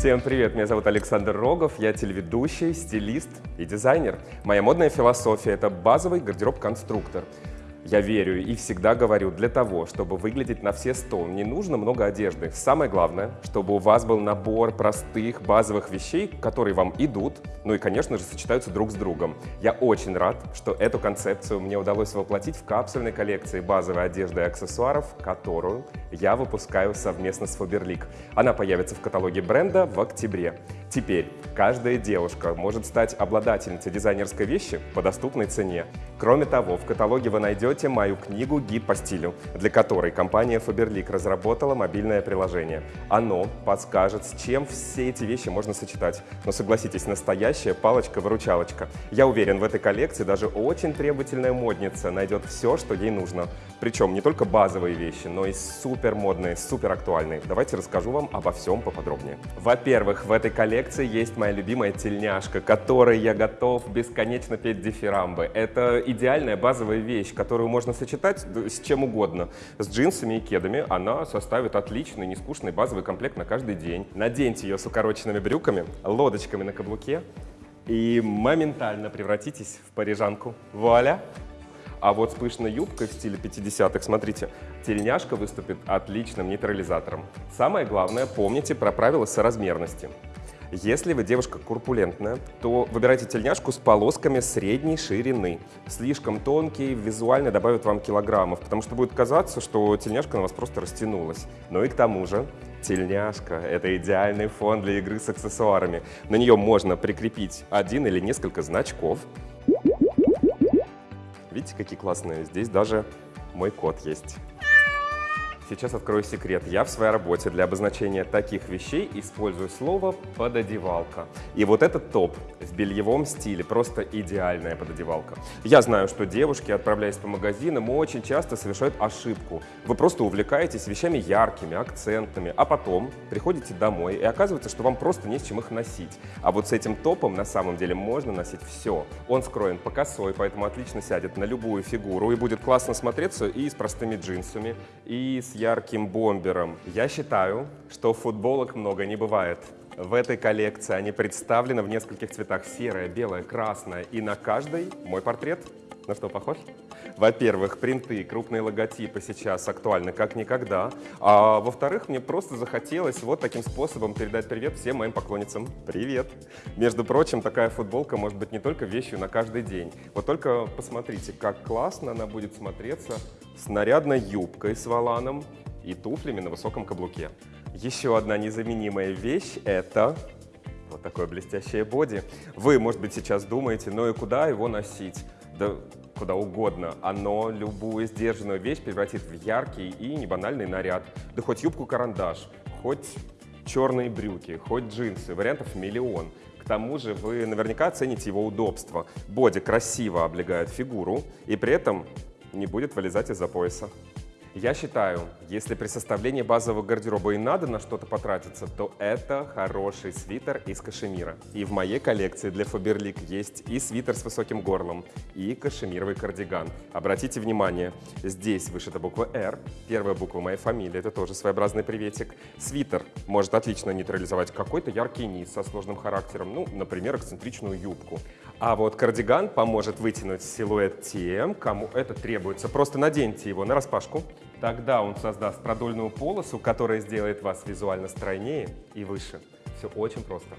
Всем привет, меня зовут Александр Рогов, я телеведущий, стилист и дизайнер. Моя модная философия – это базовый гардероб-конструктор. Я верю и всегда говорю, для того, чтобы выглядеть на все сто, не нужно много одежды. Самое главное, чтобы у вас был набор простых базовых вещей, которые вам идут, ну и, конечно же, сочетаются друг с другом. Я очень рад, что эту концепцию мне удалось воплотить в капсульной коллекции базовой одежды и аксессуаров, которую я выпускаю совместно с Faberlic. Она появится в каталоге бренда в октябре. Теперь каждая девушка может стать обладательницей дизайнерской вещи по доступной цене. Кроме того, в каталоге вы найдете мою книгу «Гид по стилю», для которой компания Faberlic разработала мобильное приложение. Оно подскажет, с чем все эти вещи можно сочетать. Но согласитесь, настоящая палочка-выручалочка. Я уверен, в этой коллекции даже очень требовательная модница найдет все, что ей нужно. Причем не только базовые вещи, но и супер модные, супер актуальные. Давайте расскажу вам обо всем поподробнее. Во-первых, в этой коллекции есть моя любимая тельняшка, которой я готов бесконечно петь дифирамбы. Это идеальная базовая вещь, которую можно сочетать с чем угодно. С джинсами и кедами она составит отличный, нескучный базовый комплект на каждый день. Наденьте ее с укороченными брюками, лодочками на каблуке и моментально превратитесь в парижанку. Вуаля! А вот с пышной юбкой в стиле 50-х, смотрите, тельняшка выступит отличным нейтрализатором. Самое главное, помните про правила соразмерности. Если вы девушка курпулентная, то выбирайте тельняшку с полосками средней ширины. Слишком тонкие визуально добавят вам килограммов, потому что будет казаться, что тельняшка на вас просто растянулась. Ну и к тому же, Тельняшка – это идеальный фон для игры с аксессуарами. На нее можно прикрепить один или несколько значков, Видите, какие классные? Здесь даже мой код есть. Сейчас открою секрет. Я в своей работе для обозначения таких вещей использую слово «пододевалка». И вот этот топ в бельевом стиле просто идеальная пододевалка. Я знаю, что девушки, отправляясь по магазинам, очень часто совершают ошибку. Вы просто увлекаетесь вещами яркими, акцентными, а потом приходите домой, и оказывается, что вам просто не с чем их носить. А вот с этим топом на самом деле можно носить все. Он скроен по косой, поэтому отлично сядет на любую фигуру и будет классно смотреться и с простыми джинсами, и с ярким бомбером. Я считаю, что футболок много не бывает. В этой коллекции они представлены в нескольких цветах. Серая, белая, красная. И на каждой мой портрет. На что похож? Во-первых, принты, крупные логотипы сейчас актуальны как никогда. А во-вторых, мне просто захотелось вот таким способом передать привет всем моим поклонницам. Привет! Между прочим, такая футболка может быть не только вещью на каждый день. Вот только посмотрите, как классно она будет смотреться с нарядной юбкой с валаном и туфлями на высоком каблуке. Еще одна незаменимая вещь – это вот такое блестящее боди. Вы, может быть, сейчас думаете, ну и куда его носить? Да куда угодно. Оно любую сдержанную вещь превратит в яркий и небанальный наряд. Да хоть юбку-карандаш, хоть черные брюки, хоть джинсы. Вариантов миллион. К тому же вы наверняка оцените его удобство. Боди красиво облегает фигуру и при этом не будет вылезать из-за пояса. Я считаю, если при составлении базового гардероба и надо на что-то потратиться, то это хороший свитер из кашемира. И в моей коллекции для Faberlic есть и свитер с высоким горлом, и кашемировый кардиган. Обратите внимание, здесь вышита буква R, первая буква моей фамилии, это тоже своеобразный приветик. Свитер может отлично нейтрализовать какой-то яркий низ со сложным характером, ну, например, эксцентричную юбку. А вот кардиган поможет вытянуть силуэт тем, кому это требуется. Просто наденьте его на распашку, Тогда он создаст продольную полосу, которая сделает вас визуально стройнее и выше. Все очень просто.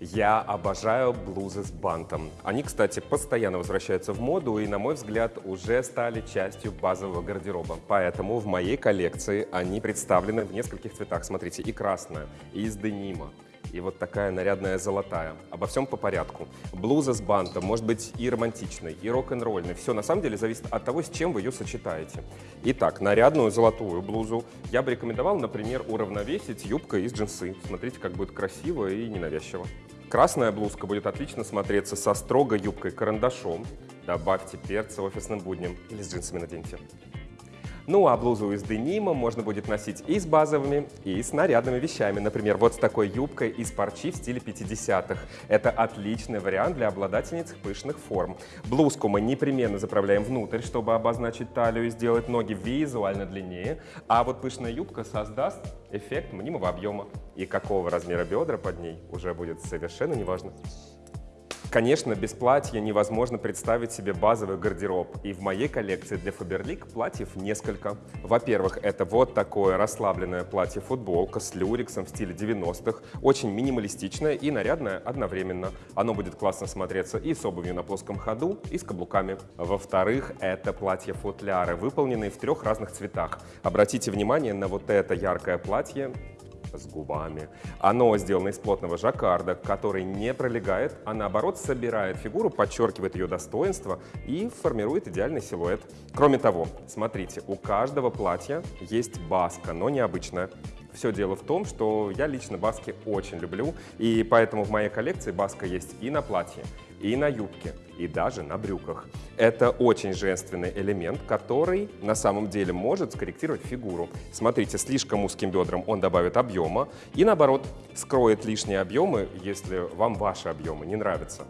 Я обожаю блузы с бантом. Они, кстати, постоянно возвращаются в моду и, на мой взгляд, уже стали частью базового гардероба. Поэтому в моей коллекции они представлены в нескольких цветах. Смотрите, и красная, и из денима, и вот такая нарядная золотая. Обо всем по порядку. Блуза с бантом может быть и романтичной, и рок-н-ролльной. Все на самом деле зависит от того, с чем вы ее сочетаете. Итак, нарядную золотую блузу я бы рекомендовал, например, уравновесить юбкой из джинсы. Смотрите, как будет красиво и ненавязчиво. Красная блузка будет отлично смотреться со строгой юбкой карандашом. Добавьте перца офисным будням или с джинсами наденьте. Ну а блузу из денима можно будет носить и с базовыми, и с нарядными вещами. Например, вот с такой юбкой из парчи в стиле 50-х. Это отличный вариант для обладательниц пышных форм. Блузку мы непременно заправляем внутрь, чтобы обозначить талию и сделать ноги визуально длиннее. А вот пышная юбка создаст эффект мнимого объема. И какого размера бедра под ней уже будет совершенно неважно. Конечно, без платья невозможно представить себе базовый гардероб. И в моей коллекции для Faberlic платьев несколько. Во-первых, это вот такое расслабленное платье-футболка с люрексом в стиле 90-х. Очень минималистичное и нарядное одновременно. Оно будет классно смотреться и с обувью на плоском ходу, и с каблуками. Во-вторых, это платье-футляры, выполненные в трех разных цветах. Обратите внимание на вот это яркое платье с губами. Оно сделано из плотного жаккарда, который не пролегает, а наоборот собирает фигуру, подчеркивает ее достоинство и формирует идеальный силуэт. Кроме того, смотрите, у каждого платья есть баска, но необычная. Все дело в том, что я лично баски очень люблю, и поэтому в моей коллекции баска есть и на платье, и на юбке, и даже на брюках. Это очень женственный элемент, который на самом деле может скорректировать фигуру. Смотрите, слишком узким бедрам он добавит объема и наоборот скроет лишние объемы, если вам ваши объемы не нравятся.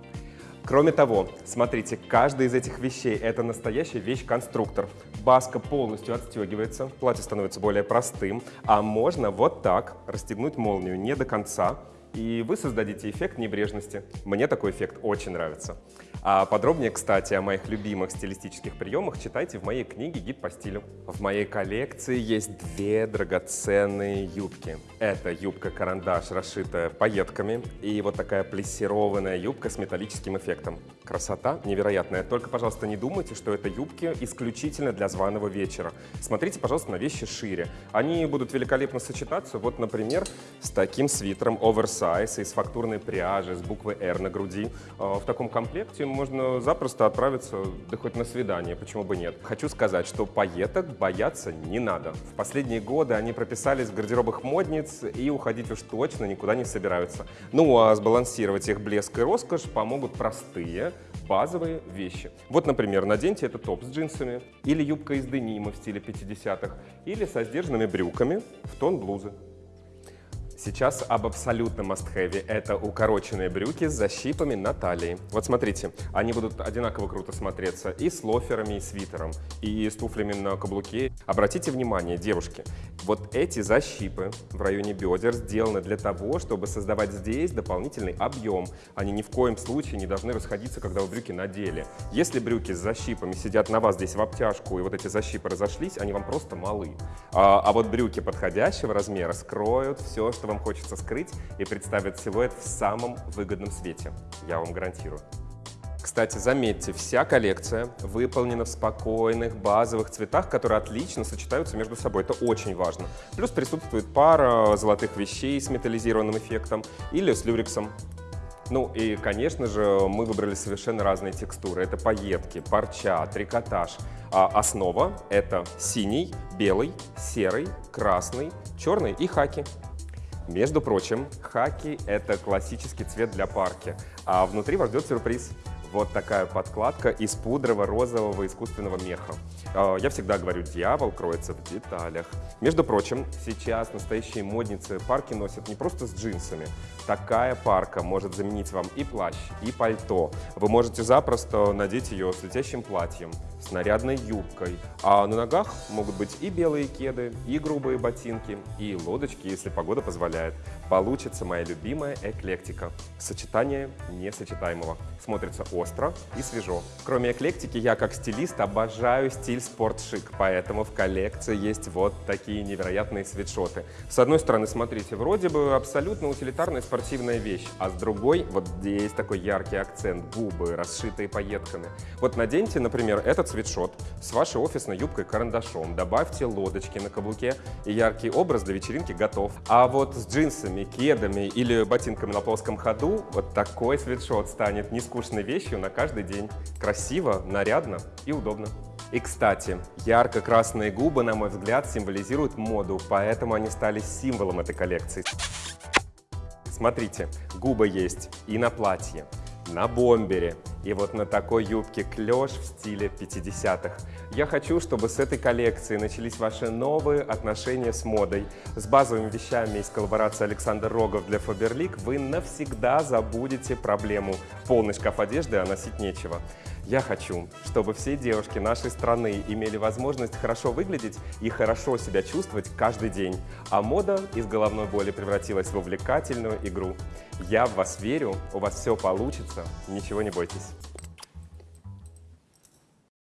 Кроме того, смотрите, каждая из этих вещей – это настоящий вещь-конструктор. Баска полностью отстегивается, платье становится более простым, а можно вот так расстегнуть молнию не до конца, и вы создадите эффект небрежности. Мне такой эффект очень нравится. А подробнее, кстати, о моих любимых стилистических приемах читайте в моей книге «Гид по стилю». В моей коллекции есть две драгоценные юбки. Это юбка-карандаш, расшитая пайетками, и вот такая плессированная юбка с металлическим эффектом. Красота невероятная. Только, пожалуйста, не думайте, что это юбки исключительно для званого вечера. Смотрите, пожалуйста, на вещи шире. Они будут великолепно сочетаться, вот, например, с таким свитером оверсайз из фактурной пряжи с буквой R на груди. А, в таком комплекте можно запросто отправиться, да хоть на свидание, почему бы нет. Хочу сказать, что пайеток бояться не надо. В последние годы они прописались в гардеробах модниц и уходить уж точно никуда не собираются. Ну а сбалансировать их блеск и роскошь помогут простые, базовые вещи. Вот, например, наденьте этот топ с джинсами, или юбка из денима в стиле 50-х, или со сдержанными брюками в тон блузы. Сейчас об абсолютном must-have. Это укороченные брюки с защипами на талии. Вот смотрите, они будут одинаково круто смотреться и с лоферами, и свитером, и с туфлями на каблуке. Обратите внимание, девушки, вот эти защипы в районе бедер сделаны для того, чтобы создавать здесь дополнительный объем. Они ни в коем случае не должны расходиться, когда вы брюки надели. Если брюки с защипами сидят на вас здесь в обтяжку, и вот эти защипы разошлись, они вам просто малы. А, а вот брюки подходящего размера скроют все, что вам хочется скрыть и представить силуэт в самом выгодном свете. Я вам гарантирую. Кстати, заметьте, вся коллекция выполнена в спокойных базовых цветах, которые отлично сочетаются между собой. Это очень важно. Плюс присутствует пара золотых вещей с металлизированным эффектом или с люрексом. Ну и, конечно же, мы выбрали совершенно разные текстуры. Это пайетки, парча, трикотаж. А основа — это синий, белый, серый, красный, черный и хаки. Между прочим, хаки — это классический цвет для парки, а внутри вас ждет сюрприз. Вот такая подкладка из пудрово-розового искусственного меха. А, я всегда говорю, дьявол кроется в деталях. Между прочим, сейчас настоящие модницы парки носят не просто с джинсами. Такая парка может заменить вам и плащ, и пальто. Вы можете запросто надеть ее с летящим платьем, с нарядной юбкой. А на ногах могут быть и белые кеды, и грубые ботинки, и лодочки, если погода позволяет. Получится моя любимая эклектика. Сочетание несочетаемого. Смотрится остро и свежо. Кроме эклектики, я как стилист обожаю стиль спортшик, поэтому в коллекции есть вот такие невероятные свитшоты. С одной стороны, смотрите, вроде бы абсолютно утилитарная спортивная вещь, а с другой, вот здесь такой яркий акцент, губы, расшитые пайетками. Вот наденьте, например, этот свитшот с вашей офисной юбкой-карандашом, добавьте лодочки на каблуке, и яркий образ для вечеринки готов. А вот с джинсами, кедами или ботинками на плоском ходу вот такой свитшот станет нескучной вещью на каждый день. Красиво, нарядно и удобно. И, кстати, ярко-красные губы, на мой взгляд, символизируют моду, поэтому они стали символом этой коллекции. Смотрите, губы есть и на платье, на бомбере, и вот на такой юбке клеш в стиле 50-х. Я хочу, чтобы с этой коллекции начались ваши новые отношения с модой. С базовыми вещами из коллаборации Александр Рогов для Faberlic вы навсегда забудете проблему. Полный шкаф одежды, а носить нечего. Я хочу, чтобы все девушки нашей страны имели возможность хорошо выглядеть и хорошо себя чувствовать каждый день. А мода из головной боли превратилась в увлекательную игру. Я в вас верю, у вас все получится, ничего не бойтесь.